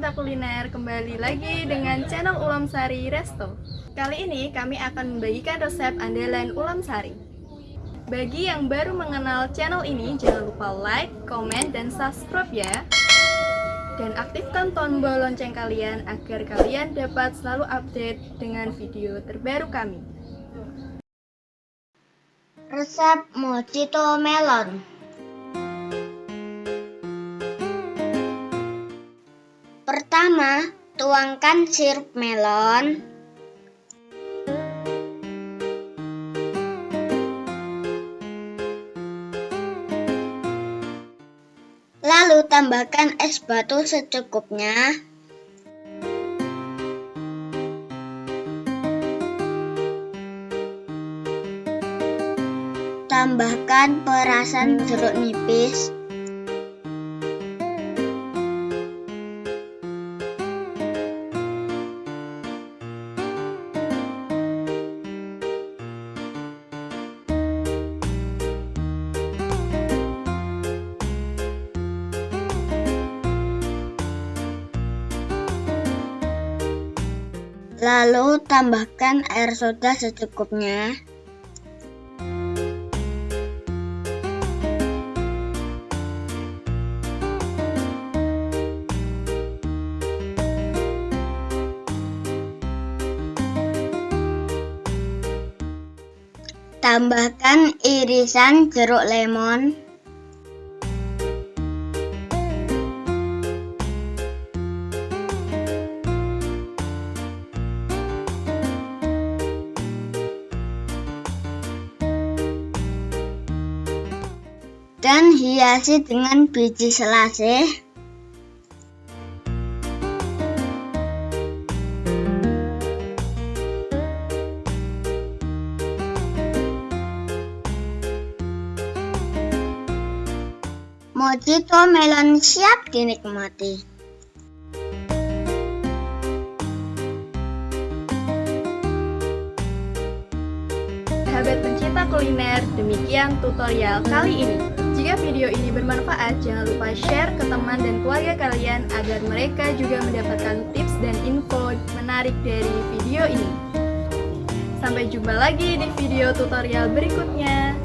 kuliner kembali lagi dengan channel Ulam Sari Resto. Kali ini kami akan membagikan resep andalan Ulam Sari. Bagi yang baru mengenal channel ini, jangan lupa like, komen, dan subscribe ya. Dan aktifkan tombol lonceng kalian agar kalian dapat selalu update dengan video terbaru kami. Resep mojito melon Pertama, tuangkan sirup melon. Lalu tambahkan es batu secukupnya. Tambahkan perasan jeruk nipis. Lalu tambahkan air soda secukupnya. Tambahkan irisan jeruk lemon. Dan hiasi dengan biji selasih. Mojito melon siap dinikmati. Sahabat pencinta kuliner, demikian tutorial kali ini. Jika video ini bermanfaat, jangan lupa share ke teman dan keluarga kalian agar mereka juga mendapatkan tips dan info menarik dari video ini. Sampai jumpa lagi di video tutorial berikutnya.